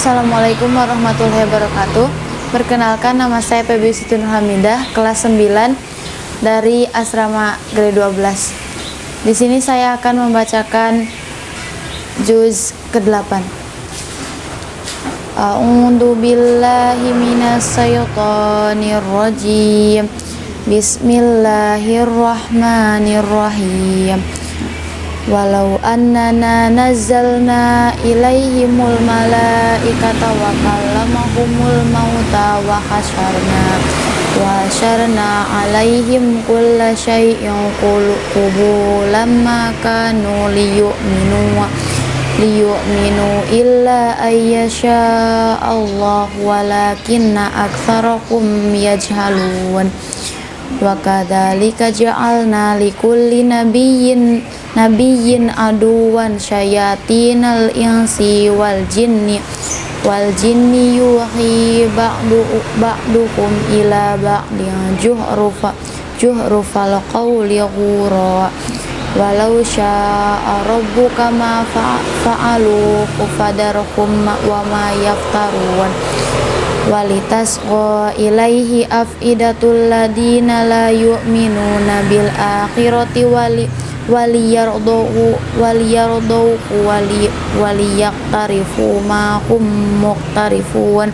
Assalamualaikum warahmatullahi wabarakatuh. Perkenalkan nama saya Febi Siti Hamidah kelas 9 dari asrama grade 12 Di sini saya akan membacakan juz ke-8 A'udzu billahi minasyaitonir rajim. Bismillahirrahmanirrahim Walau annana nazzalna ilaihimul malaikata wa kallamahumul mauta wa hasyarna wa hasyarna alaihim kulla syai'in qubulan ma kanu liyu'minu liyu'minu illa ayyasha Allah walakinna aktsarakum yajhalun. Wa kadzalika ja'alna likulli nabiyyin nabiyyin aduwan syayatinal insi wal jinni wal jinni yuhi ba'du ba'dukum ila ba'din juhrufa juhrufal qawli ghura walau sya'a rabbuka ma fa'alu fadarhum wa ma yaftarun. Walitasqa ilaihi afidatul ladina la yu'minuna bil akhirati wali waliyardahu waliyardahu wali waliyaktarifu ma hum muqtarifun.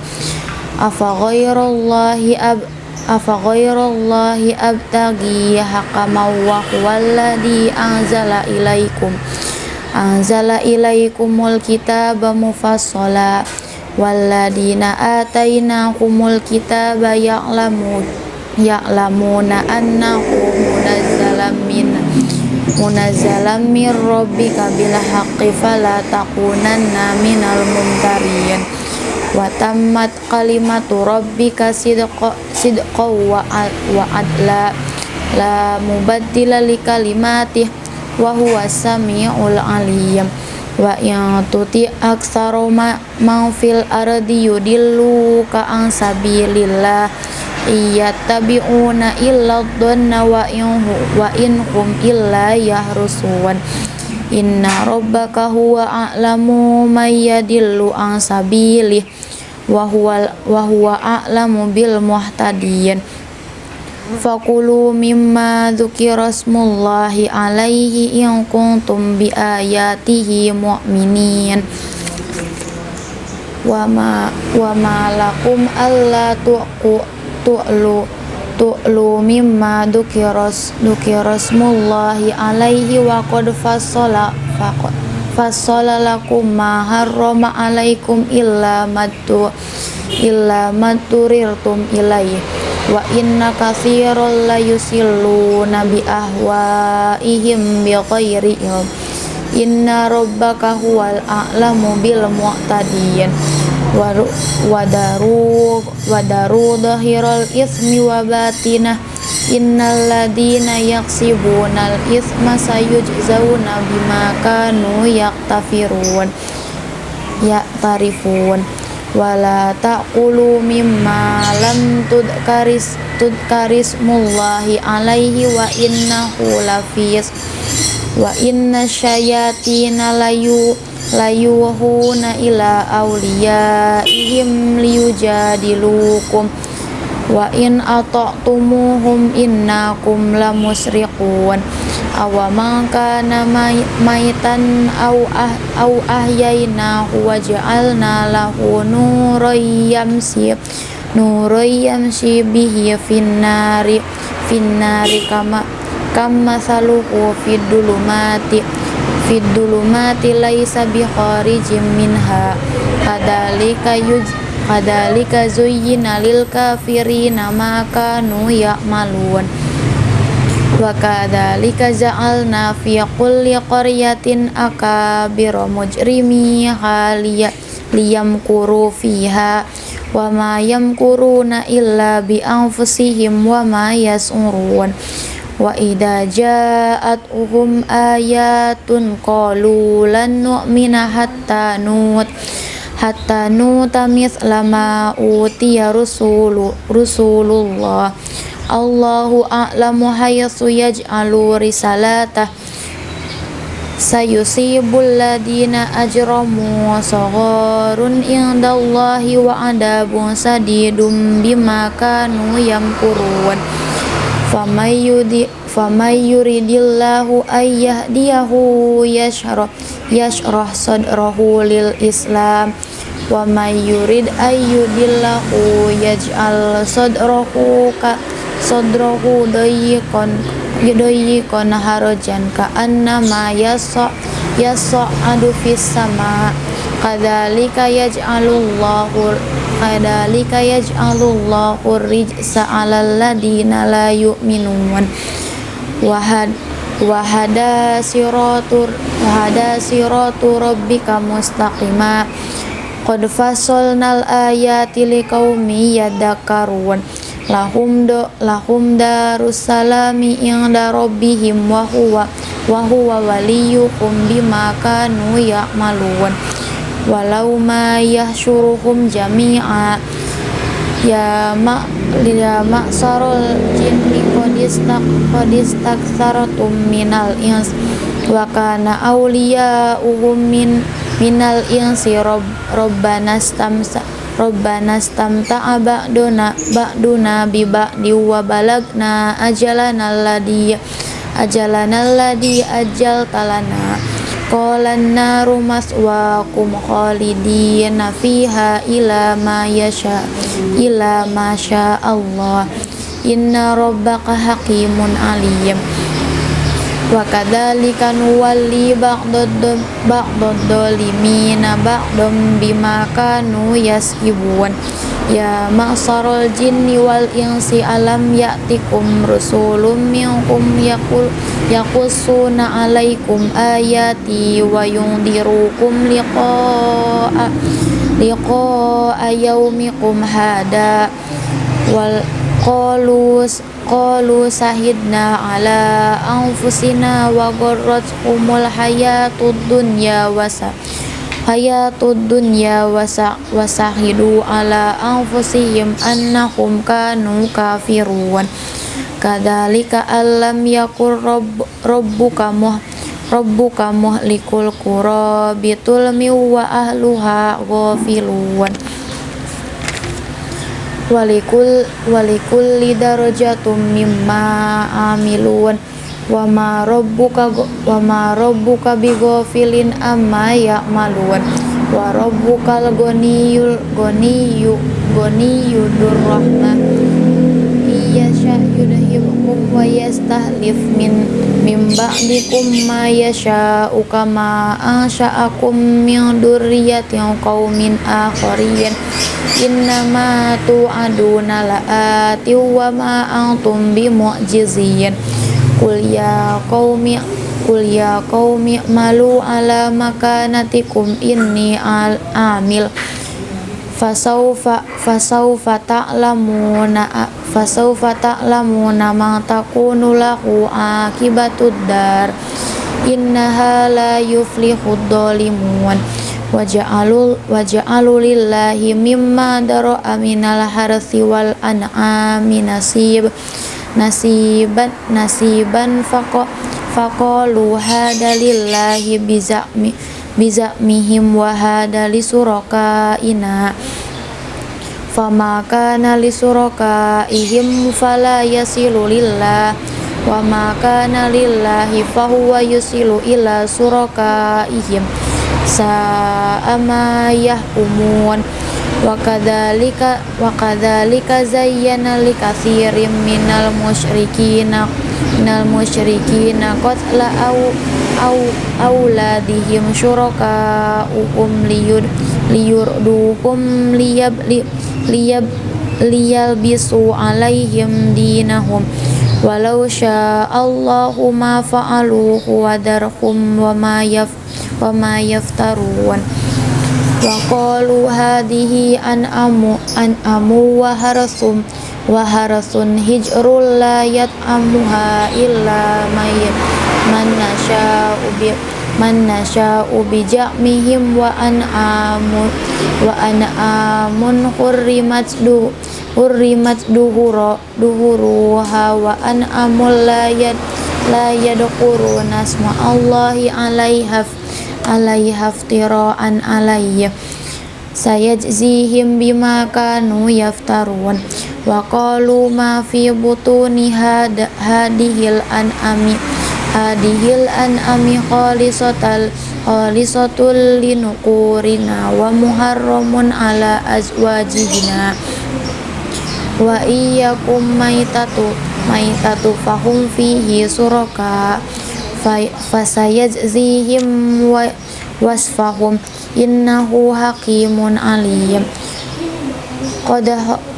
Afa ghairallahi ab afa ghairallahi abtagi hakaman wa huwallazi anzala ilaikum. Anzala ilaikumul kitaba mufassala. Walladina atainahumul kitaba ya'lamun ya'lamuna annahu munazzalam min munazzalam min rabbika bil haqqi fala takunanna minal mumtarin. Wa tammat kalimatu rabbika sidqa sidqa wa, wa adla. La mubaddila li kalimatih wa huwa samiul alim. Wa yang tuti aksaro ma fil ardi yudillu ka ang sabilillah iya tabi'una illa dhanna wa in wa in hum illa yahrusun. Inna rabbaka huwa a'lamu may yadillu an sabilih wa huwa wa huwa a'lamu bil muhtadin. Fakulu mimma dzukira smullahi alaihi in kuntum bi ayatihi mu'minin. Wa ma wa ma lakum alla tuqu tu'lu tu'lu mimma dukiras dukirasmullahi alaihi wa qad fassala faqad fassala lakum ma harrama alaikum illa matu illa maturirtum ilaihi. Wa inna katsiran la yusilluna bi ahwaihim bi ghairi inna rabbaka huwal a'lamu bil mu'tadin wadaru wadaru dhahiral ismi wa batinah innal ladina yaksibunal isma sayujzauna bima kanu yaktafirun yaktarifun wala taqulu mimma lam tudkaris tudkaris mullahi alaihi wa innahu lafis. Wa inna syayatina layu layuhuna ila awliyaihim liyujadilukum. Wa in ata'tumuhum innakum lamusriqun. Awaman kana maitan aw ah aw ahyaynahu wa ja'alna lahu nuran yamsi nuran yamsi bihi finnari finnari kama kama saluhu fid dulumati fid dulumati laisa bi kharijim minha. Kadalika yuj kadalika zuyyina lil kafirina ma kanu ya'malun. Wa kadzalika ja'alna fi kulli qaryatin akabira mujrimi haliya liyamkuru fiha wa ma yamkuruna illa bi anfusihim wa ma yas'urun wa idza ja'atuhum ayatun qalu lan nu'mina hatta nut. Hatta nuta mislama utiya rusulu rusulullah Allahu a'lamu haythu yaj'alu risalatah sayusibul ladina ajramu sagharun indallahi wa adabun sadidum bima kanu yamkurun. famay famay yuridillahu ayyahdiyahu yashrah yashrah sadrahu lil islam wa may yurid ayyudillahu yaj'al sadrahu ka sadrahu dayyqan yudayyikon harajan ka annama yasa adu fis sama kadzalika yaj'alullahu kadzalika yaj'alullahu rijsa 'alal ladina la yu'minun. Wahad wahada siratur wahada siratu rabbika mustaqima. Qad fasalnal ayati liqaumi yadhakkarun. Lahum do lahum darussalami inda rabbihim wa huwa wa huwa waliyuhum bima kanu ya'malun walau ma yahsyuruhum jami'a. Ya ma ya ma'sarul jinni qadistak qadistakthartum minal ins. Wa kana awliya'uhum min minal insi rob, robbana stamsa Rabbana stamta'a ba'duna ba'duna bi ba'di wa balagna ajalana alladhi ajalana alladhi ajal talana qalan naru maswaakum khalidina fiha ila ma yasha ila ma sya Allah inna rabbaka hakimun alim. Wa kadzalika nuwalli ba'dad ba'dad ba'dam bima kanu yasibun ya ma'sarul jinni wal insi alam ya'tikum rusulun minkum yaqul yaqussuna alaikum ayati wa yundirukum liqa'a liqa'a yaumikum hada. Wal qalus qalu sahidna ala anfusina wa umul hayatud dunya wasa hayatud dunya wasa wasahidu ala anfusihim annahum kanu kafirun. Kadzalika alam yakur rabb, rabbuka muh rabbuka muhlikul qura bitulmi wa ahluha ghafilun. Walikul walikul lidarajatum mimma amilun wa ma rabbuka wa ma rabbuka bighafilin amma ya'malun. Wa rabbukal ghaniyul ghaniyyu ghaniyyu durrahmah yasha yudhibkum wa yastahlif min min ba'dikum ma yasha'u kama ansha'akum min durriyatin qaumin akharin. Innama tu'aduna la'ati wa ma antum bimu'jizin Qul ya qaumi Qul ya qaumi malu ala makanatikum inni al amil. Fasaufa fasaufa ta'lamuna fasaufa ta'lamuna ma takunu lahu akibatud dar innaha la yuflihud dhalimun waja'alul waja'alul lillahi mimma dara'a minal harsi wal an'ami nasib nasiban nasiban faqo faqalu hada lillahi bizami bizamihim wa hada li ina fama kana li ihim fala yasilu lillah. Wa ma kana lillahi fahuwa yusilu ila sa'ama yahkumun wa kadzalika wa kadzalika zayyana likatsirin minal musyrikina minal musyrikina qatla au au auladihim syuraka ukum liyud liyurduhum liyab liyab liyal bisu alaihim dinahum. Walau Allahu ma fa'aluhu wadarhum wa ma yaf wa ma yaftarun wa qalu hadhihi amu an amu wa harasum wa harasun hijrul la yat'amuha illa may man nasha'u bi man nasha'u bi ja'mihim wa amun wa amun hurrimat du hurrimat duhura duhuruha wa amul la yat la yadkuruna asma Allahi alaiha alaiha iftira'an alayya sayajzihim bima kanu yaftarun. Wa qalu ma fi butuni hadihil an'ami. Hadihil an'ami khalisatal khalisatul linukurina wa muharramun ala azwajihina. Wa iyyakum maitatu maitatu fahum fihi suraka fasayajzihim wa wasfahum innahu hakimun alim qad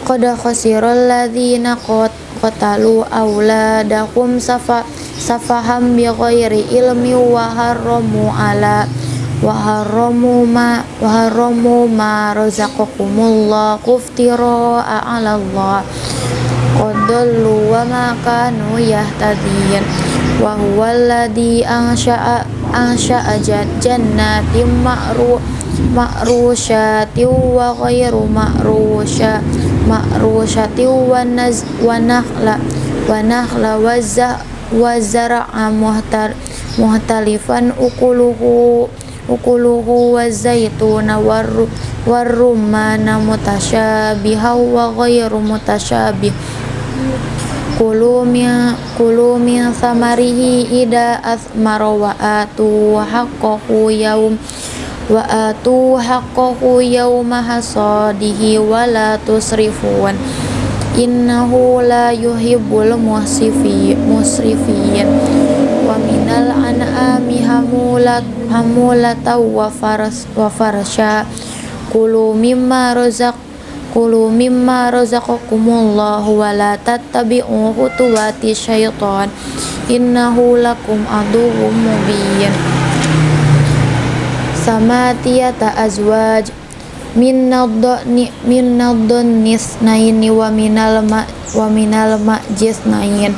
qad khasiral ladzina qatalu auladahum safa safaham bi ghairi ilmi wa haramu ala wa haramu ma wa haramu ma razaqakumullah kuftira ala Allah qadallu wa ma kanu yahtadiyan wa huwa alladhi ansha'a ansha'a jannatin ma'ru ma'rusyati wa ghairu ma'rusya ma'rusyati wa naz wa nakhla wa nakhla wa za wa zar'a muhtar muhtalifan ukuluhu ukuluhu wa zaituna war warrumana mutasyabiha wa ghairu mutasyabih kulu min kulu min samarihi ida asmara wa atu haqqahu yaum wa atu haqqahu yauma hasadihi wa la tusrifun. Innahu la yuhibbul musrifi musrifin. Wa minal an'ami hamulat hamulata wa faras wa farsha. Kulu mimma razaq Kulu mimma razaqakumullahu wa la tattabi'u khutuwati syaitan innahu lakum aduwwum mubin Samatiyata azwaj min nadni min nadnis naini wa minal ma wa minal ma'jis nain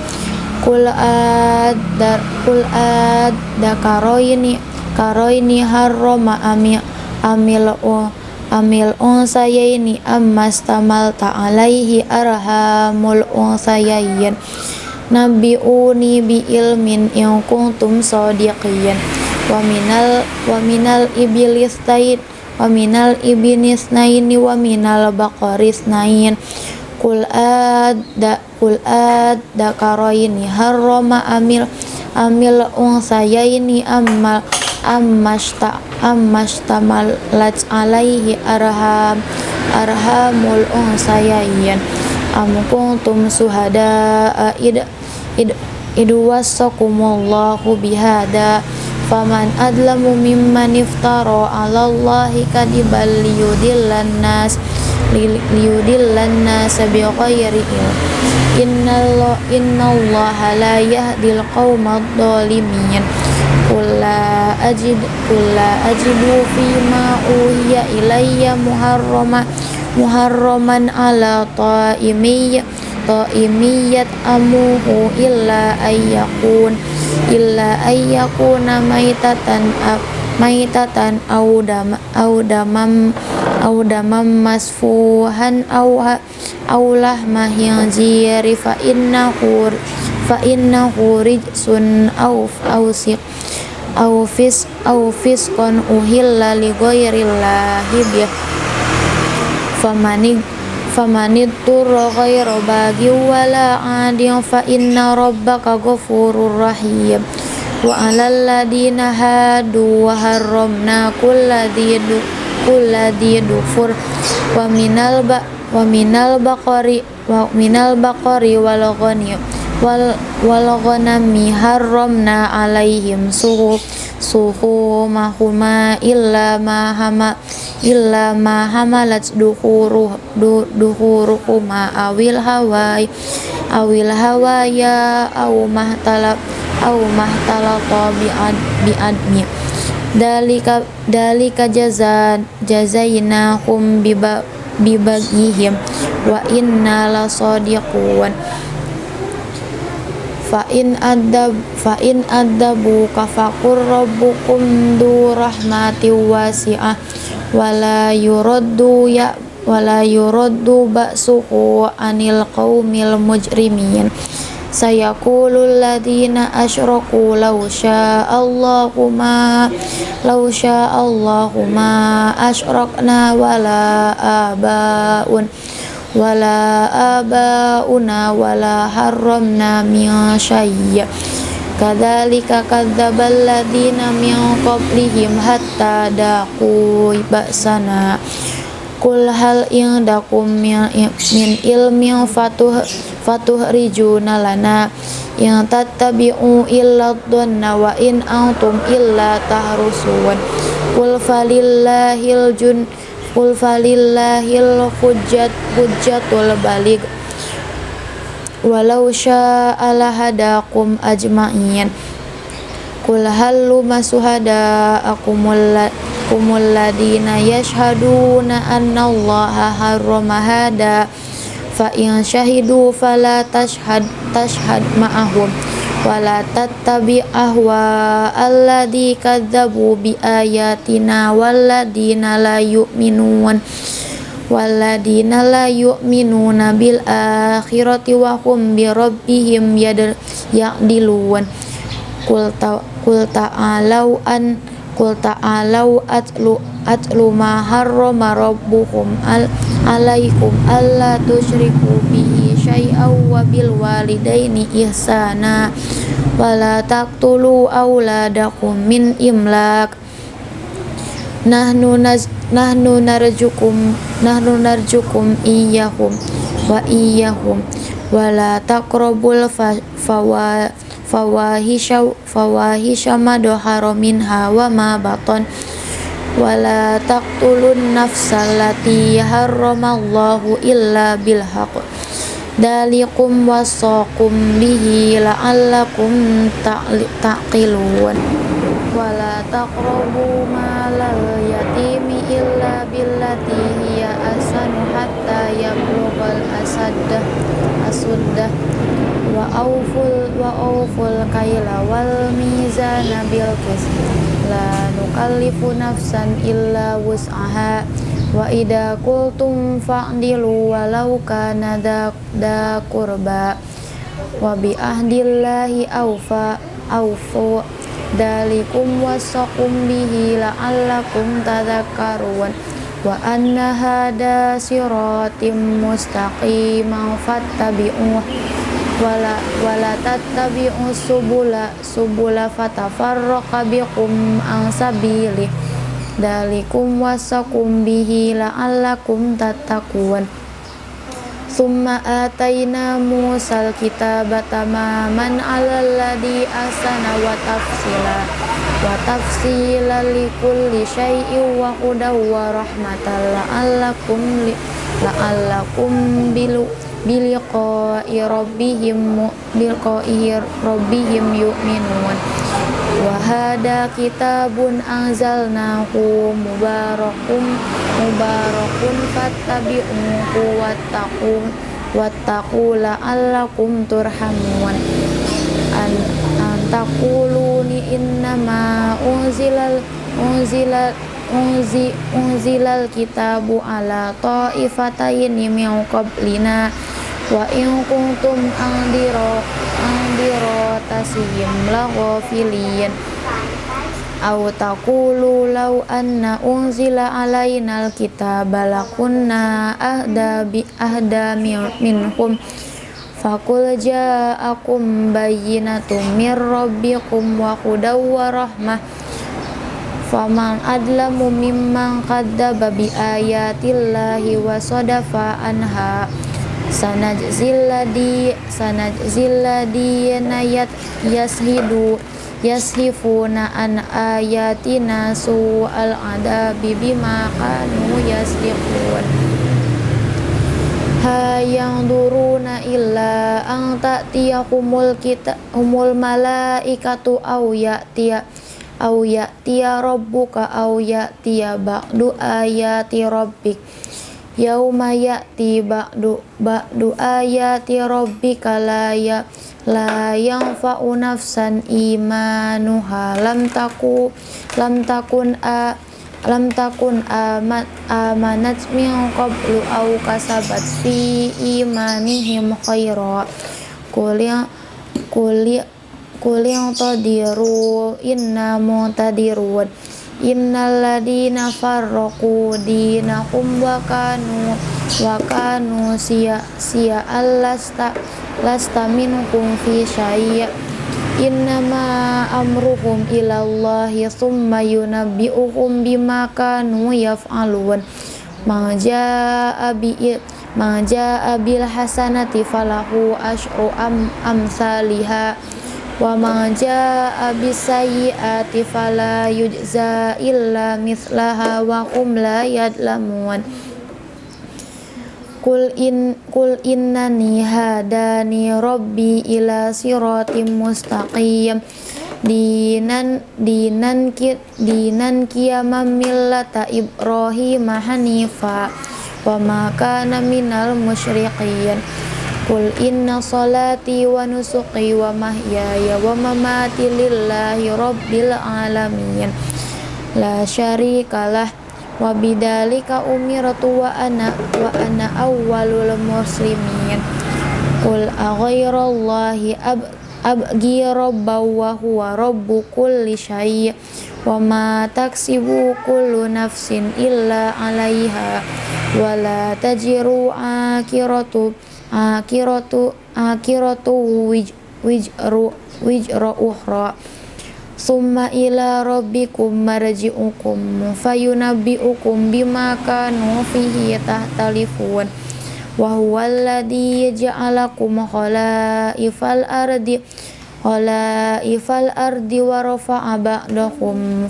kul ad kul ad dakaroini karoini harrama ami amil amil unsayaini ammas tamal ta'alaihi arhamul unsayain nabi'uni bi ilmin in kuntum sadiqin. Wa minal wa minal iblis tain wa minal ibinis naini wa minal baqaris nain. Kul ada kul ada karoini harrama amil amil unsayaini amal ammasta ammastamalat alaihi arham arhamul unsayayan am kuntum suhada id id id wasakumullahu bihada. Faman adlamu mimman iftara ala allahi kadibal liyudillan nas liyudillan nas bighairi ilm. Innallaha innallaha la yahdil qaumadh dhalimin Kula ajid kula ajidu fima uhiya ilayya muharrama muharraman ala ta'imiyya ta'imiyyat amuhu illa ayyakun illa ayyakuna maitatan maitatan au dam au damam au damam masfuhan au au lahma khinziri fa innahu fa innahu rijsun au au siq au fis fiskon uhilla li ghairillahi bi famani famani turra ghairu bagi wala adin fa inna rabbaka ghafurur rahim. Wa alal ladina hadu wa harramna kulladhi kulladhi dufur wa minal ba wa minal baqari wa minal baqari wal ghani wal wal ghanami harramna alaihim suhu suhu mahuma illa ma hama illa ma hamalat duhuru du, awil hawai awil hawaya au mahtalab au mahtalata bi'ad bi'admi dalika dalika jaza jazainahum biba bibagihim wa inna lasadiqun fa in adab fa in adabu kafakur rabbukum du rahmati wasi'ah. Wala yuraddu ya wala yuraddu ba'suhu anil qaumil mujrimin. Sayaqulul ladzina asyraku law sya'allahu ma law sya'allahu ma asyrakna wala abaun wala abauna wala harramna min syai' kadzalika kadzdzabal ladzina min qablihim hatta daqu ba'sana. Kul hal indakum min, min ilmin fatuh fatuh rijuna lana. Yang tattabi'u illa dhanna wa in antum illa tahrusun Kul falillahil jun Kul falillahil hujjat hujjatul baligh. Walau sya'ala hadakum ajma'in. Kul halu masuhada akumul kumul ladina yashhaduna anna allaha harrama hada. Fa in syahidu fala tashhad tashhad ma'ahum wala tattabi ahwa alladhi kadzabu bi ayatina walladina la yu'minun. Walladina la yu'minuna bil akhirati wa hum bi rabbihim ya'dilun. Qul ta'alau an Qul ta'alau atlu atlu ma harrama rabbukum al alaikum alla tusyriku bihi syai'aw wa bil walidaini ihsana. Wala taqtulu auladakum min imlak nahnu naz nahnu narjukum nahnu narjukum iyyahum wa iyyahum. Wala taqrabul fawa fawahisha fawahisha ma doharo minha wa ma baton. Wala taqtulun nafsallati harramallahu illa bil haqq dalikum wasaqum bihi la'allakum taqilun. Wala taqrabu malal yatimi illa billati hiya asanu hatta yablughal asaddah asuddah wa auful wa auful kaila wal mizana bil qis la nukallifu nafsan illa wus'aha wa idza qultum fa'dilu walau kana da qurba wa bi ahdillahi aufa aufu dalikum wasaqum bihi la'allakum tadhakkarun wa anna hada siratim mustaqiman fattabi'uh wala wala tattabi'u subula subula fatafarraqa bikum an sabili dalikum wasakum bihi la'allakum tattaqun. Summa ataina musal kitaba tamaman ladhi asana wa tafsila. Wa tafsila likulli syai'in wa hudaw wa rahmatan la'allakum la'allakum bilu biliqa'i rabbihim biliqa'i rabbihim yu'minun wa hada kitabun anzalnahu mubarakun mubarakun fattabi'uhu wattaqu wattaqu la'allakum turhamun. An antaquluni innama unzilal unzilal unzi unzilal kitabu ala ta'ifataini min qablina wa in kuntum andiro andiro tasihim laghafilin aw taqulu law anna unzila alaina alkitaba lakunna ahda bi ahda minhum. Fakul ja'akum bayyinatum mir rabbikum wa hudaw wa rahmah. Faman adlamu mimman kadzdzaba bi ayatillahi wa sadafa anha sanajzil ladhi sanajzil ladhina yashidu yashifuna an ayatina su'al adabi bima kanu yasdiqun ha yang duruna illa ang ta'tiyahumul kita humul malaikatu au ya'tiya au ya'tiya rabbuka au ya'tiya ba'du ayati rabbik yauma ya'ti ba'du ba'du ayati rabbika la ya la yanfa'u nafsan imanuha. Lam taku lam takun a lam takun amat amanat min qablu au kasabat fi imanihim khaira qul ya kuli kuli tadiru inna mutadirun innal ladina farraqu dinahum wa kanu siya siya allasta lasta minhum fi syai' innama amruhum ilallahi thumma yunabbi'uhum bima kanu yaf'alun. Ma jaa bi ma jaa bil hasanati falahu asyru am amsalihha wa ma jaa bisayyi'ati yujza illa mithlaha wa hum la yadlamun Kul in kul innani hadani rabbi ila siratim mustaqim. Dinan dinan ki dinan qiyamam millata ibrahim hanifa. Wa ma kana minal musyriqin Qul inna salati wa nusuqi wa mahyaya wa mamati lillahi rabbil alamin. La syarikalah wa bidalika umirtu wa ana wa ana awwalul muslimin. Qul aghairallahi ab abgi rabbaw wa huwa rabbu kulli syai' wa ma taksibu kullu nafsin illa 'alaiha. Wa la tajiru akiratu akiratu akiratu wij, wijru wijra uhra. Summa ila rabbikum marji'ukum fayunabbi'ukum bima kanu fihi tahtalifun wa huwa alladhi ja'alakum khalaifal ardi khalaifal ardi wa rafa'a ba'dakum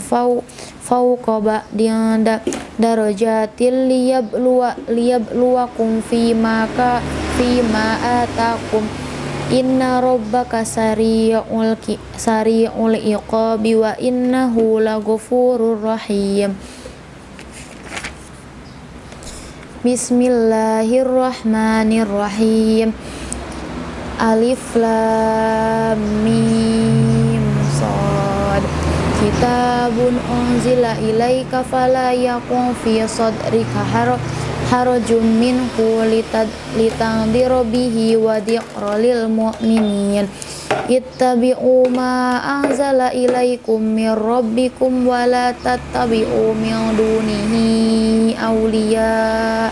fawqa ba'din darajatil liyabluwa liyabluwakum fima ka fima atakum. Inna rabbaka sari'ul sari'ul iqabi wa innahu laghafurur rahim. Bismillahirrahmanirrahim. Alif Lam Mim kitabun unzila ilaika fala yakun fi sadrika harajum minhu litandira bihi wa dhiqra lil mu'minin. Ittabi'u ma anzala ilaikum min rabbikum wa la tattabi'u min dunihi awliya.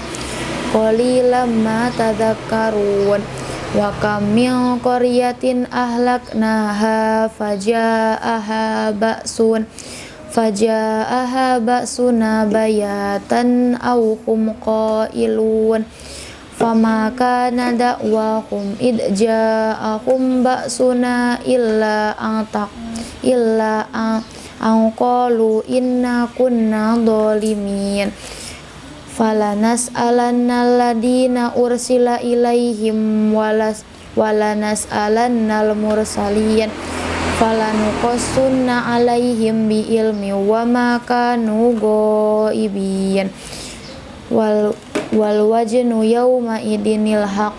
Qalilan ma tadhakkarun wa kam min qaryatin ahlaknaha faja'aha ba'sun faja'aha ba'suna bayatan aw hum qailun. Fama kana da'wahum id ja'ahum ba'suna illa antak illa an qalu inna kunna dhalimin falanas alannal ladina ursila ilaihim walas walanas alannal mursalin falanuqassunna alaihim bi ilmi wa ma kanu ghaibin. Wal wal wajnu yawma idinil haq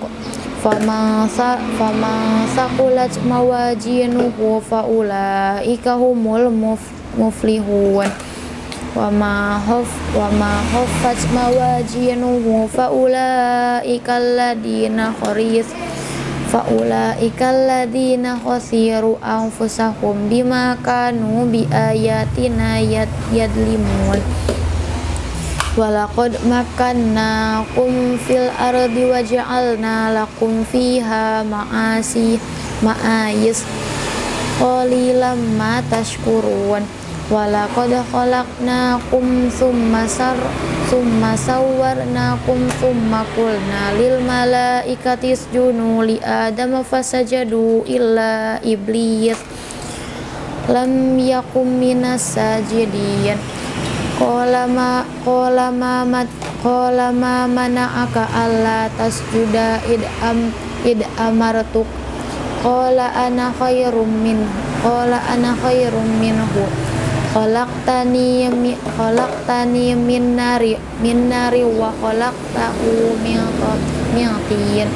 fama sa fama saqulat mawajinuhu faulaika humul muflihun wa ma hof wa ma hoffat mawajinuhu fa ulaika alladina kharis fa ulaika alladina khasiru anfusahum bima kanu bi ayatina yad yadlimun walaqad kum fil ardi waja'alna lakum fiha ma'asi ma'ayis qalilan ma tashkurun walaqad khalaqnakum summa sar summa sawwarnakum summa qulna lil malaikati isjudu li adama fasajadu illa iblis. Lam yakum minas sajidin. Qala ma qala ma mat qala ma mana'aka alla tasjuda id am id amartuk. Qala ana khairum min qala ana khairum minhu khalaqtani khalaqtani min nari min nari wa khalaqtahu min min tin.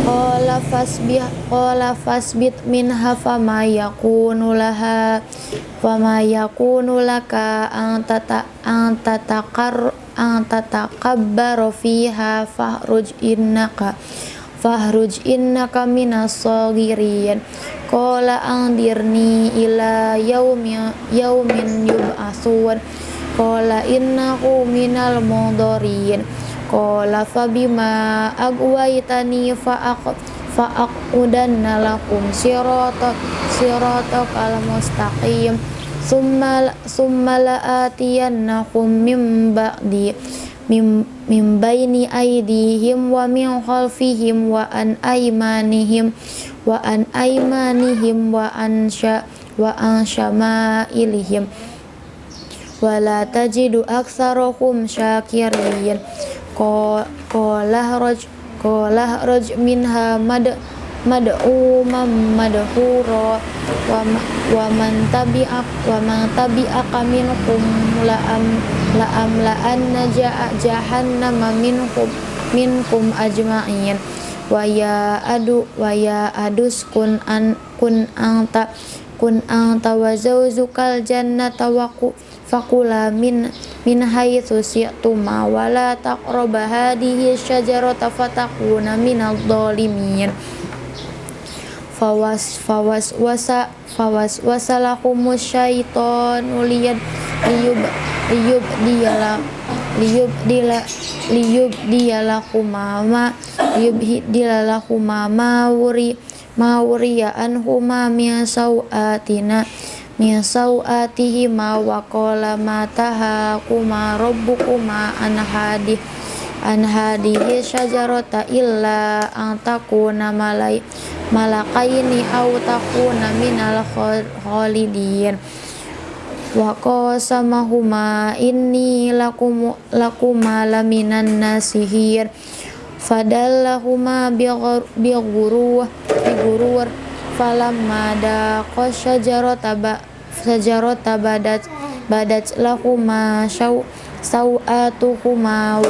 Qala fasbih qala fasbit minha fama yakunu laha fama yakunu laka an tata an tatakar an tatakabbaru fiha fahruj fahruj innaka minas sagirin. Qala andirni ila yaumi yaumin yub'atsun qala innahu minal mudharin qala fabima agwaitani fa'aq fa'aqudanna lakum sirata sirata kal mustaqim. Summa summa la'atiyannakum min ba'di mim, baini aidihim wa min khalfihim wa an aymanihim wa an aymanihim wa an sya wa an syama'ilihim. Wa la tajidu aktsarahum syakirin. Qala raj qala raj minha mad mad'umam madhura wa wa man tabi'ak wa man tabi'aka minhum la'am la'am la'anna jahannama minhum minkum ajma'in. Wa ya adu wa ya adus kun an kun anta kun anta wa zawzukal jannata wa fakula min min haitsu syi'tuma wa la taqrabu hadhihi syajarata fatakuna minadh dhalimin fawas fawas wasa fawas wasalahumus syaitonu liyad liyub liyub diala liyub dila liyub diala kumama liyub diala kumama wuri mawriya anhuma min sauatina min sauatihi ma wa mataha kuma rabbukuma an hadihi syajarata illa an takuna malai malakaini au takuna minal khalidin wa qasamahuma inni lakum lakuma laminan nasihir. Fadallahuma bi ghurur bi ghurur falamma daqa syajarata ba syajarata badat badat lahuma syau sawatuhuma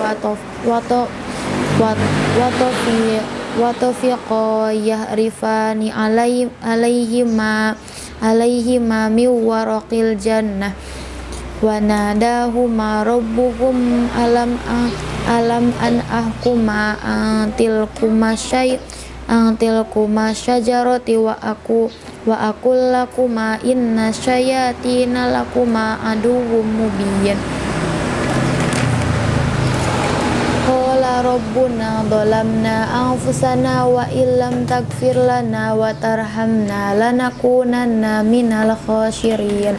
wa tafiqa yahrifani alaihim alaihima alaihima min waraqil jannah wa nadahuma rabbuhum alam alam an ahkuma antil kumasyai antil kumasyajarati wa aku wa akul lakuma inna syayatina lakuma aduwwum mubin rabbuna dhalamna anfusana wa illam tagfir lana wa tarhamna lanakunanna minal khasirin.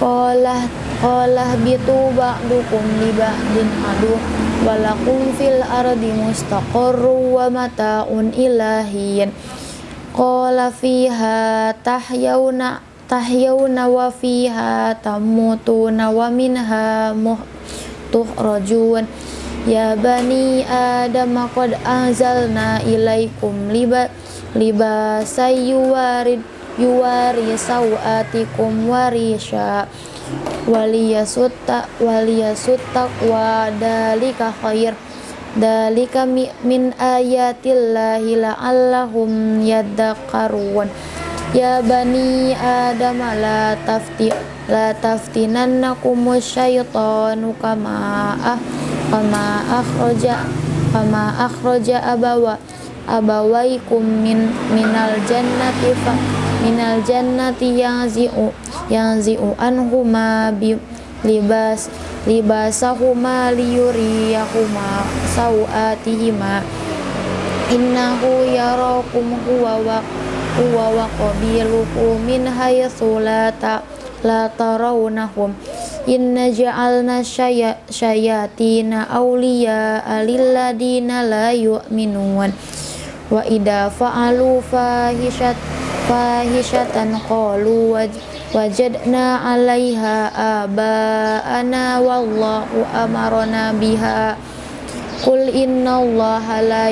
Qala qala bitu ba'dukum li ba'din adu walakum fil ardi mustaqarru wa mata'un ilahin. Qala fiha tahyawna tahyawna wa fiha Ya bani Adam qad anzalna ilaikum liba libasay yuwarid yuwari sawatikum warisha waliyasutta waliyasutta wa dalika khair. Dalika min ayatillahi la'allahum yadhakkarun. Ya bani adam la tafti la taftinannakum syaitanu kama ah kama akhroja kama akhroja abawa abawaikum min minal jannati fa minal jannati yang zi'u yang zi'u anhuma bi libas libasahuma liyuriyahuma sawatihima. Innahu yarakum huwa wa huwa wa qabiluhu min haythu la ta la tarawnahum Inna ja'alna syayatina awliya alilladina la yu'minun. Wa idha fa'alu fahishat fahishatan qalu wajadna 'alaiha aba'ana wallahu amarna biha. Qul inna allaha la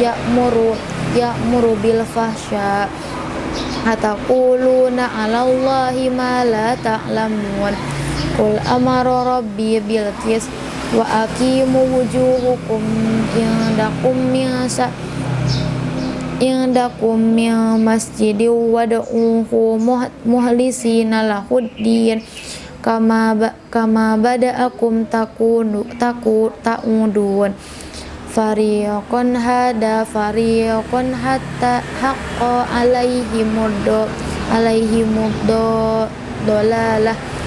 ya'muru ya'muru bil fahsya. Ataquluna 'ala allahi ma la ta'lamun Qul amara rabbi bil qis wa aqimu wujuhukum indakum sa indakum min masjidi wad'uhu muhlisina lahuddin kama ba, kama bada'akum takunu taku ta'udun fariqun hada fariqun hatta haqqa alaihimuddo alaihimuddo dolalah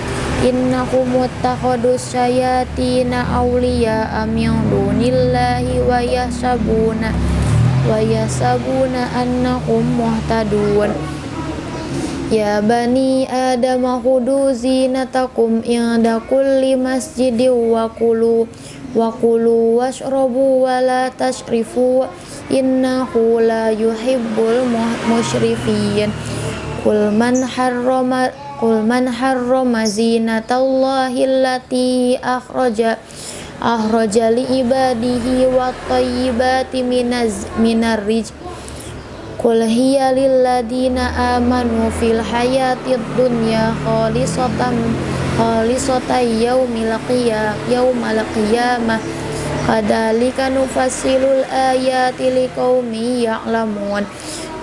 innakum muttakhadus syayatina awliya min dunillahi wa yahsabuna wa yahsabuna annakum muhtadun. Ya bani Adam khudu zinatakum inda kulli masjidin wa kulu wa kulu washrabu wa la tashrifu innahu la yuhibbul musyrifin Qul man harrama Qul man harrama zinatallahi allati akhraja akhraja li ibadihi wa tayyibati minaz minar rij Qul hiya lilladina amanu fil hayatid dunya khalisatan khalisatan yaumil qiyamah yaumal qiyamah. Kadzalika nufassilul ayati liqaumin ya'lamun.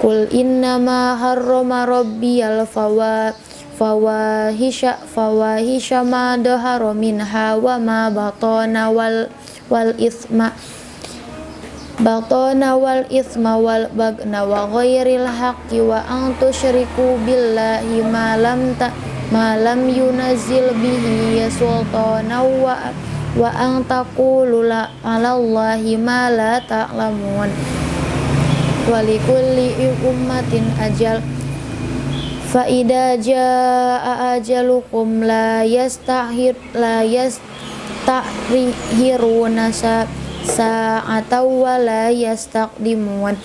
Qul innama harrama rabbiyal fawa fawahisha fawahisha ma dahara minha wa ma batana wal wal isma. Batana wal isma wal bagna wa ghairil haqqi wa an tusyriku billahi ma lam ta malam yunazil bihi sultana wa wa ang taqulu la alallahi ma la ta'lamun. Walikulli ummatin ajal fa idza jaa ajalukum la yastahir la yastahiruna sa sa'ata wa la yastaqdimun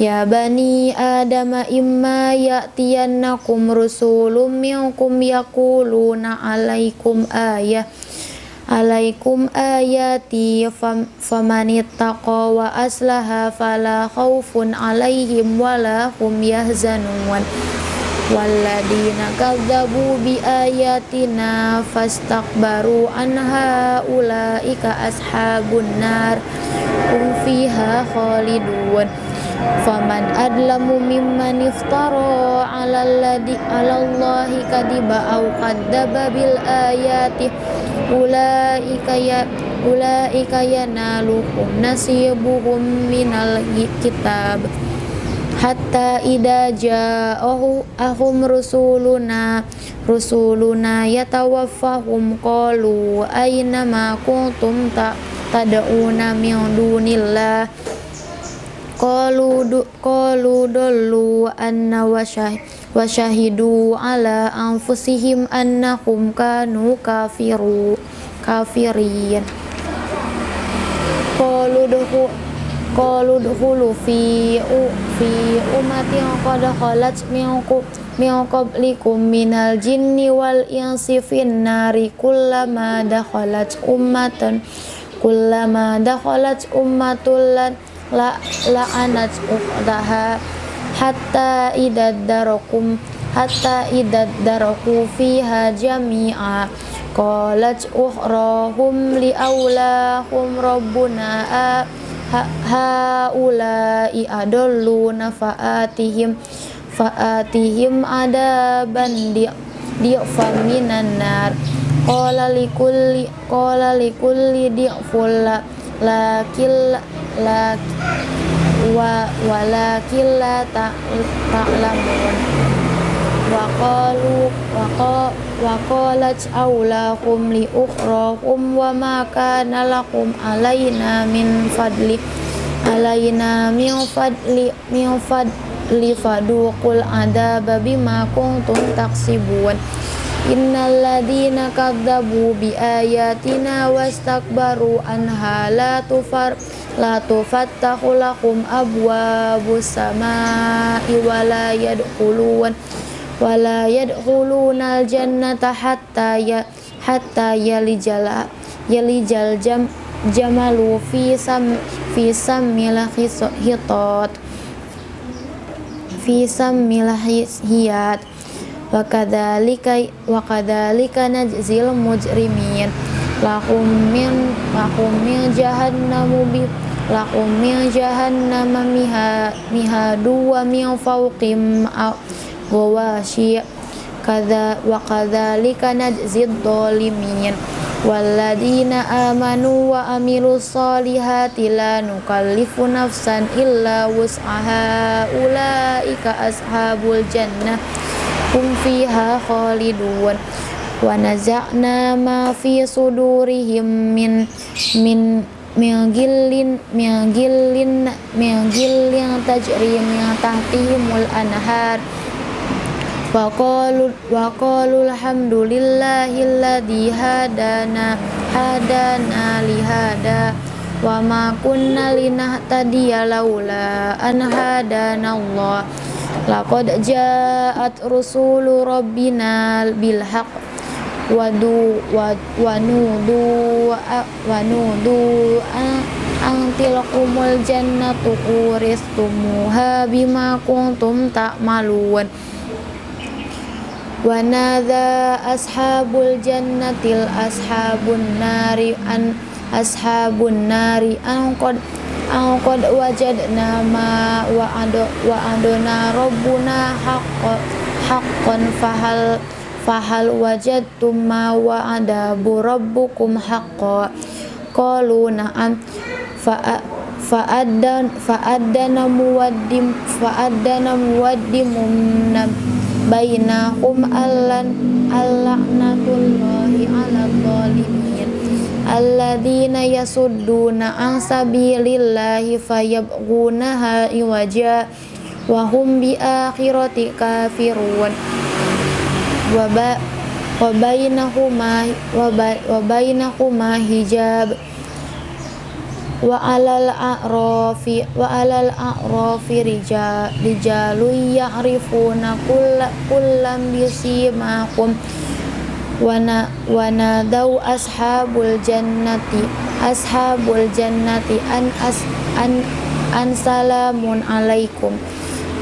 Ya bani Adam imma ya'tiyannakum rusulun minkum yaquluna alaikum ayah alaikum ayati famanittaqa wa aslaha fala khaufun alaihim wala hum yahzanun walladina kadzabu bi ayatina fastakbaru anha ulaika ashabun nar hum fiha khalidun faman adlamu mimman iftara ala alladhi ala allahi kadiba au kadzaba bil ayati ulaika ya ulaika yanaluhum nasibuhum minal kitab hatta ida ja'ahu ahum rusuluna rusuluna yatawaffahum qalu aina ma kuntum ta tad'una min dunillah? Qalu du qalu dallu anna wasyah wasyahidu ala anfusihim annahum kanu kafiru kafirin. Qalu duhu qalu duhulu fi u fi ummatin qad khalat min min qablikum minal jinni wal insi fin nari kullama dakhalat ummatan kullama dakhalat ummatul la la'anat ukhtaha hatta idad darakum hatta idad daraku fiha jami'a. Qalat ukhrahum li aulahum rabbuna. ha haula'i adalluna fa'atihim fa'atihim adaban di di'fa minan nar. Qala likulli qala likulli di'ful lakil la wa walakin la ta'lamun. Wa qalu wa qalat aulahum li ukhrahum wa ma kana lakum alaina min fadli alaina min fadli min fadli faduqul adaba bima kuntum taksibun Innal ladina kadzabu bi ayatina wastakbaru anha la tufar la tufattahu lakum abwabus samai wa la yadkhulun wa la yadkhuluna jannata hatta ya hatta yalijal yalijal jam jamalu fi sam fi sammil hitot fi sammil hiyat. Wa kadzalika wa kadzalika najzil mujrimin. Lahum min lahum min jahannamu bi lahum min jahannama miha mihadu wa min fawqim ghawashi kadza wa kadzalika najzid dhalimin Walladzina amanu wa amilus solihati la nukallifu nafsan illa wus'aha ulaika ashabul jannah hum fiha khalidun wa naza'na ma fi sudurihim min min min gillin min gillin min gillin tajri wa qalu wa alhamdulillahilladzi hadana hadana li hada wa ma kunna linahtadiya laula an hadana Allah. Laqad ja'at rusulu rabbina bil haqq wadu wanudu wanudu angtilkumul wanadha ashabul jannatil ashabun nari an ashabun nari an qad an qad wajadna ma wa ado wa adona rabbuna haqqan haqqan fahal fahal wajadtum ma wa'ada rabbukum haqqan qalu na'am fa fa'addan fa'addana muwaddim fa'addana muwaddim bainahum allan alla'natullahi 'alal zalimin alladzina yasudduna an sabilillahi fayabghunaha iwaja wa hum bi akhirati kafirun. Wa bainahuma wa bainahuma hijab wa alal a'rafi wa alal a'rafi rijal rijalu ya'rifuna kullam bisimahum wana wana dau ashabul jannati ashabul jannati an as an an salamun alaikum.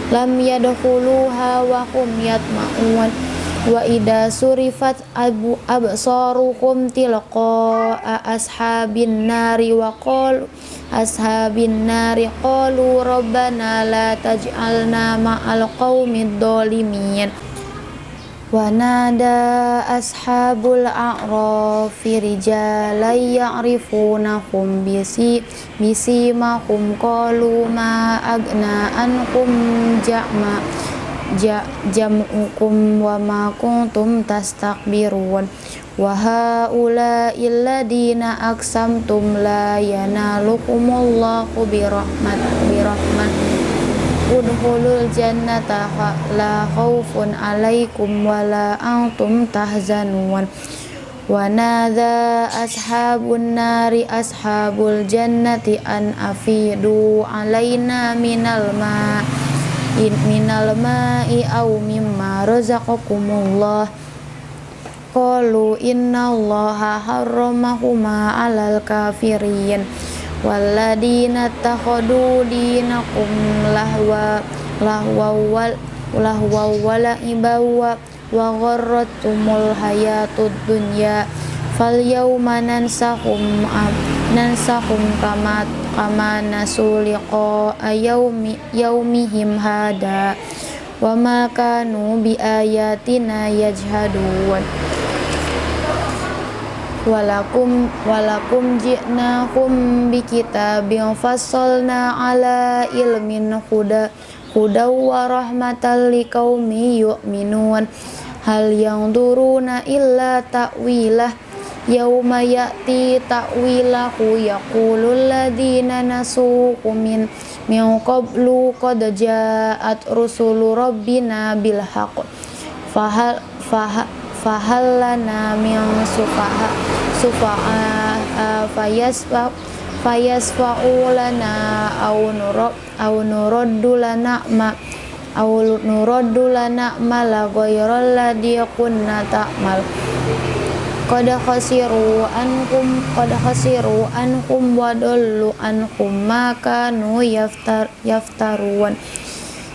Lam yadkhuluha wa hum yatma'un wa ida surifat abu absaruhum tilqa ashabin nari wa qal ashabin nari qalu rabbana la taj'alna ma'al qaumid dhalimin wa nada ashabul a'rafi rijalan ya'rifunahum bisi bisi ma hum qalu ma agna ankum ja'ma jam'ukum wa ma kuntum tastakbirun. Wa haula illadina aksamtum la yanalukumullahu birahmat birahmat udhulul jannata la khawfun alaikum wa la antum tahzanun. Wa nadha ashabun nari ashabul jannati an afidu alaina minal ma' in minal ma'i aw mimma razaqakumullah. Qalu innallaha harramahuma 'alal kafirin. Walladina takhadu dinakum lahwa lahwa wal lahwa wala ibawa wa gharratumul hayatud dunya. Fal yawma nansahum nansahum kama kama nasu liqa yaumi yaumihim hada wa ma kanu bi ayatina yajhadun. Walakum walakum ji'nahum bi kitabin fassalna ala ilmin huda huda wa rahmatan liqaumi yu'minun. Hal yang duruna illa ta'wilah yauma ya'ti ta'wilahu yaqulul ladzina nasuhu min min qablu qad ja'at rusulu rabbina bil haqq fahal fahal lana min sufaha sufaha fayasfa fayasfa'u lana aw nurab aw nuraddu lana ma aw nuraddu lana ma la ghayra alladhi kunna ta'mal qad khasiru ankum qad khasiru ankum wa dallu ankum ma kanu yaftar yaftarun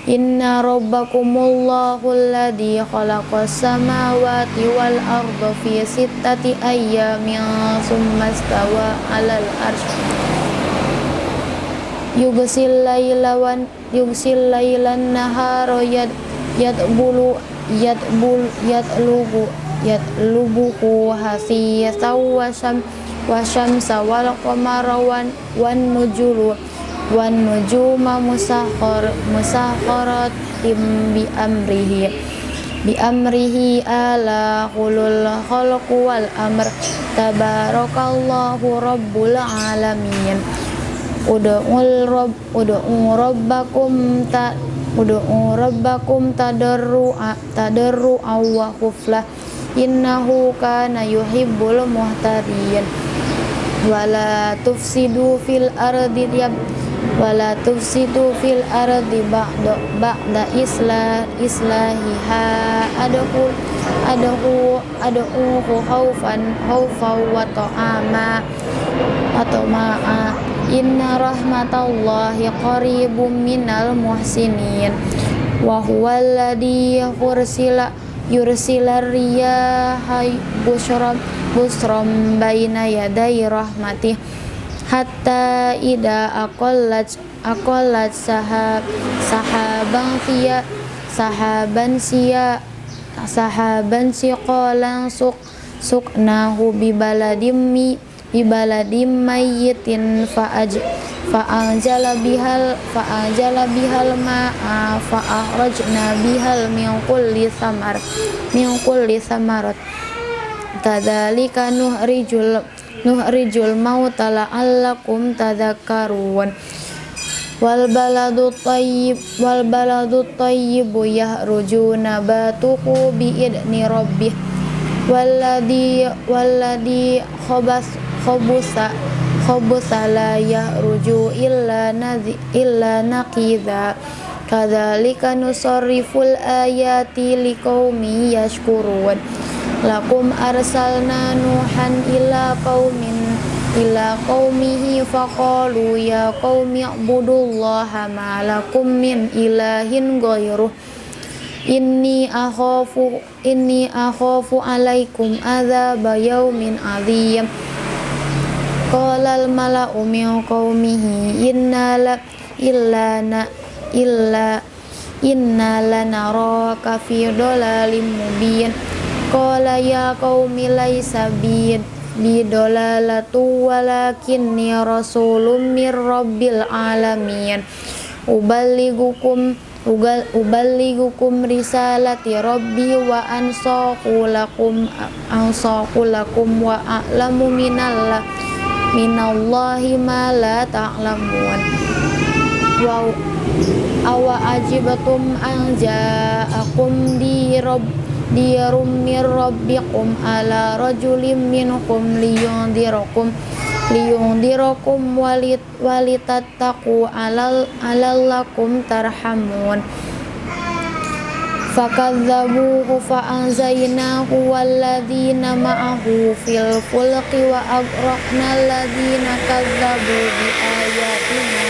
Inna rabbakumullahu alladhi khalaqas samawati wal arda fi sittati ayyamin summa istawa 'alal arsy. Yugsil laila wan yugsil lailan nahara yad yadbulu yatbul yatlubu yatlubuhu hasiyatan wa syam wa syamsa wal qamara wan wan nujulu wan nujuma musakhar musakharatim bi amrihi bi amrihi ala qulul khalqu wal amr tabarakallahu rabbul alamin ud'ul rabb ud'u rabbakum ta ud'u rabbakum tadarru tadarru wa khuflah innahu kana yuhibbul muhtadin. Wala tufsidu fil ardi yab wala tufsidu fil ardi ba'da ba'da islah islahiha. Adahu adahu adahu khaufan khaufan wa ta'ama atau ma'a Inna rahmatallahi qaribum minal muhsinin. Wa huwa alladhi yursila yursila riyaha busram busram baina yaday rahmatih hatta ida aqallat aqallat sahab sahaban siya sahaban siya sahaban siqalan suk suknahu bi baladimmi ibaladim mayyitin fa'aj fa'anjala bihal fa'anjala bihal ma'a fa'akhrajna bihal min kulli samar min kulli samarat tadzalika nuhrijul nuhrijul mauta la'allakum tadhakkarun. Wal baladu tayyib wal baladu tayyibu yahruju nabatuhu bi idni rabbih. Walladhi walladhi khabas khobusa khobusa la ruju illa nadhi illa naqidha kadzalika nusarriful ayati liqaumi yashkurun. Lakum arsalna nuhan ila qaumin ila qaumihi faqalu ya qaumi ibudullaha ma lakum min ilahin ghairuh. Inni akhafu inni akhafu alaikum adzab yaumin adzim Qala al-mala'u min qaumihi inna la illa na illa inna lanaraka fi dhalalim mubin. Qala ya qaumi laisa bi bi dhalalatu walakinni rasulun mir rabbil alamin. Uballigukum ugal uballigukum risalati rabbi wa ansaqu lakum ansaqu lakum wa a'lamu minallah minallahi ma la ta'lamun. Wa awa ajibatum an ja'akum di rabb di mir rabbikum ala rajulim minkum liyundirakum liyundirakum walit walitattaqu alal alallakum tarhamun walladzina ma'ahu fil fulqi wa agraqna alladzina kadzabu bi ayatina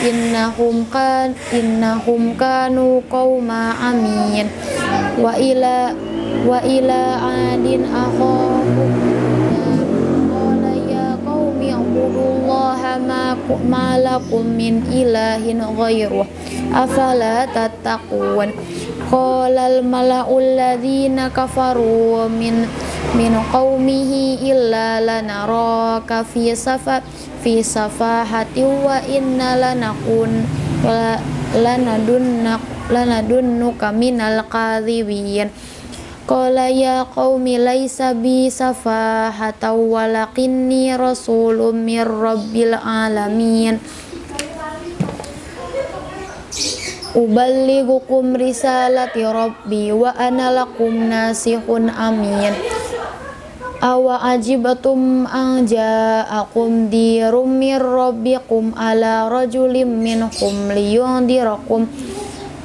innahum kan innahum kanu qauma amin wa ila wa ila adin ma lakum min ilahin afala tattaqun Qolal mala'ul ladzina kafaru min min qaumihi illa lanaraka fi safa fi safahati wa inna lanakun lanadunnak lanadunnuka minal kadhibin. Qala ya qaumi laisa bi safahata walakinni rasulun alamin uballighukum risalati rabbi wa ana lakum nasihun amin. Awa ajibatum an ja'akum dirum mir rabbikum ala rajulim minkum liyundirakum.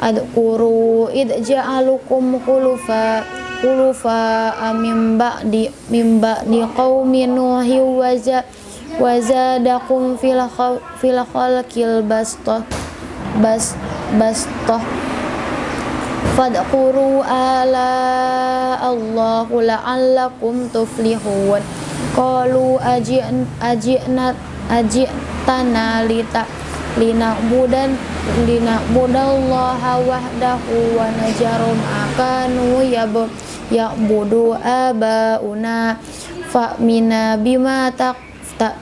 Adkuru id ja'alukum khulufa khulufa min ba'di min ba'di qaumi nuhi wa zadakum fil fil khalqil basta bas bastoh. Fadkuru ala Allahu la'allakum tuflihun. Qalu aji'na aji'tana lita lina'budan lina'budallaha wahdahu wa najarum akanu yab ya'budu abauna. Fa'mina bima tak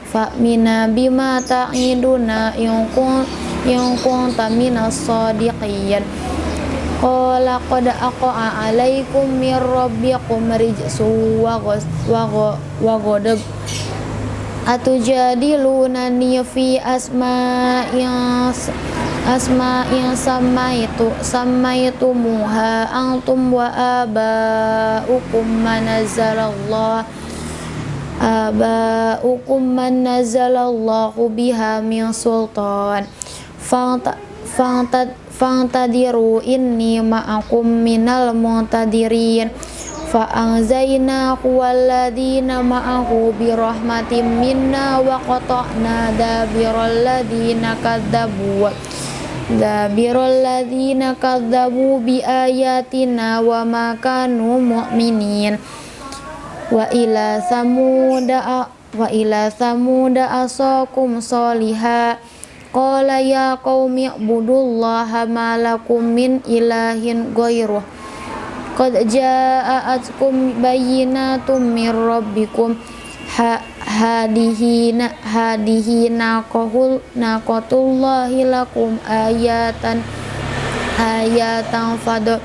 fa'mina bima ta'iduna in in kunta minas sadiqin Qala qad aqa'a alaikum min rabbikum rijsu wa ghadab Atujadilunani fi asma'in asma'in samaitu samaitumuha antum wa aba'ukum manazzalallah aba'ukum manazzalallahu biha min sultan fanta fantadiru inni ma'akum minal muntadirin. Fa anzayna walladina ma'ahu birahmatin minna wa qata'na dabiral ladina ladina kadzabu bi ayatina wa ma kanu mu'minin. Wa ila samuda wa ila samuda asakum solihah Qala ya qaumi ibudullaha ma lakum min ilahin ghairuh Qad ja'atkum bayyinatum min rabbikum. Ha hadihina naqatullahi lakum ayatan ayatan fad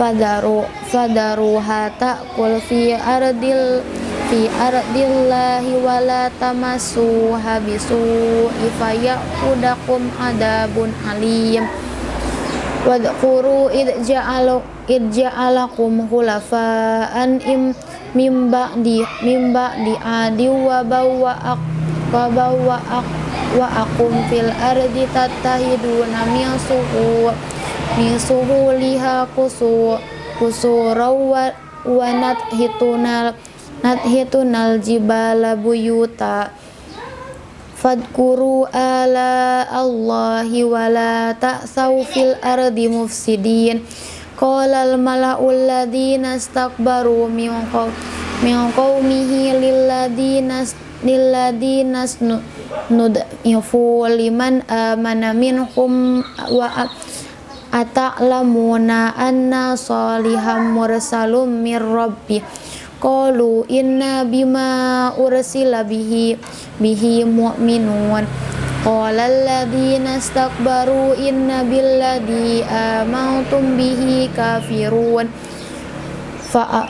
fadaru fadaru hata kul fi ardil fi ardillahi wala tamassu habisu ifayakudakum adabun alim. Wadhkuru id ja'alu id im mimba di mimba di adi wa bawa ak wa bawa ak wa akum fil ardi tatahiduna min suhu min suhu liha kusu kusuraw wa wa hitunal nadhitunal jibala buyuta. Fadkuru ala Allahi wala ta'saw fil ardi mufsidin. Qala al mala'ul ladina istakbaru min qawmihi lilladina lilladina nud'ifu liman amana minhum wa ata'lamuna anna saliham mursalum mir rabbih qalu inna bima ursila bihi bihi mu'minun. Qala alladhina istakbaru inna billadhi amantum bihi kafirun. Fa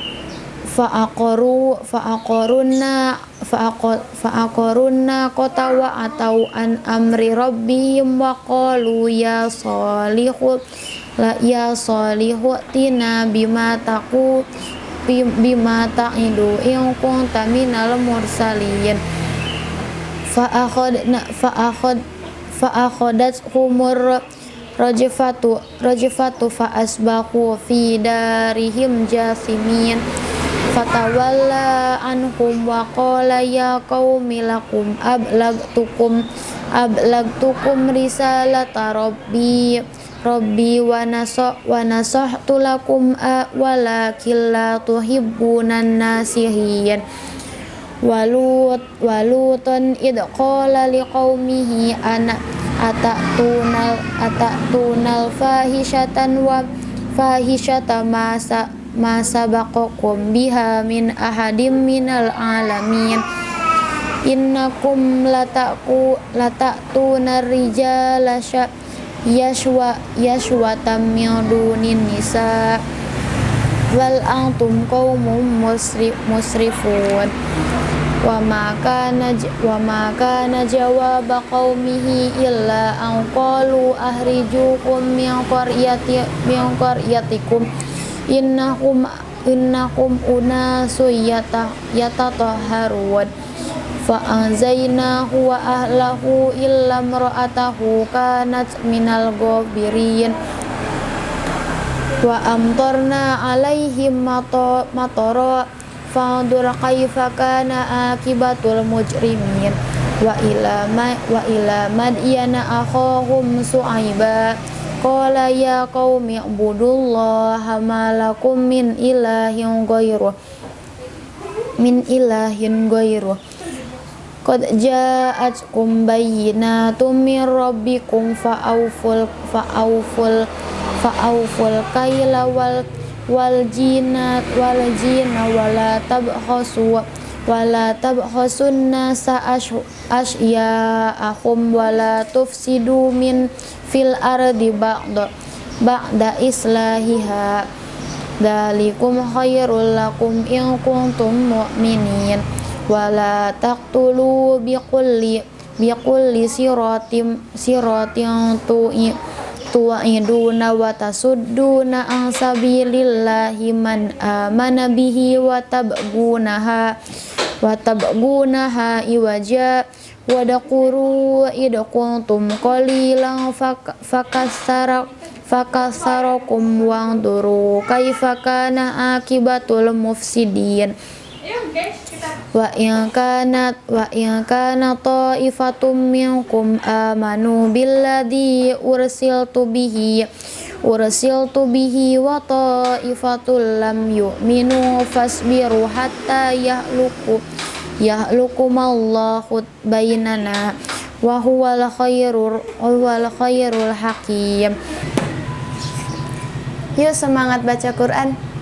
fa'aqaru fa'aqarunna qata wa atau an amri rabbihim wa qalu ya salihu la ya salihu tina bima taqu bima ta'idu in kunta minal mursalin. Fa akhadna fa akhad fa akhadat humur rajfatu fa asbahu fi darihim jasimin. Fatawalla anhum wa qala ya qaumi lakum ablagtukum ablagtukum risalata rabbi Rabbi wa naso wa nasahtu lakum walakin la tuhibbunan nasihin walut walutan id qala liqaumihi ana atatunal atatunal fahishatan wa fahishata masa masa baqakum biha min ahadim minal alamin innakum lataku latatuna rijala yashwa yashwa tamyudunin nisa. Wal antum qaumun musri, musrifun. Wa ma kana wa ma kana jawab qaumihi illa an qalu ahrijukum min qaryati min qaryatikum. Innahum innakum unasu yata yatatahharun fa anzaynahu wa ahlahu illa imra'atahu kanat minal ghabirin wa amtarna alaihim matara fandur kaifa kana akibatul mujrimin wa ila ma wa ila madyana akhahum su'aiba qala ya qaumi ibudullaha ma lakum min ilahin ghairuh min ilahin ghairuh qad ja'atkum bayyinatum min rabbikum fa'awful fa'awful fa'awful kaila wal wal jinat wal jina wala tabkhasu wala tabkhasun nasa asya'ahum wala tufsidu min fil ardi ba'da ba'da islahiha. Dalikum khairul lakum in kuntum mu'minin wala taqtulu biqulli biqulli siratim siratin tu'i tu'iduna wa tasudduna an sabilillahi man amana bihi wa tabgunaha wa tabgunaha iwaja wa daquru idquntum qalilan fakasara fakasarakum wangduru kaifa kana akibatul mufsidin wa in kanat wa in kana ta'ifatum minkum amanu billadhi ursiltu bihi ursiltu bihi wa ta'ifatul lam yu'minu fasbiru hatta yahluku yahlukumallahu bainana wa huwal khairul huwal khairul hakim. Yuk semangat baca Quran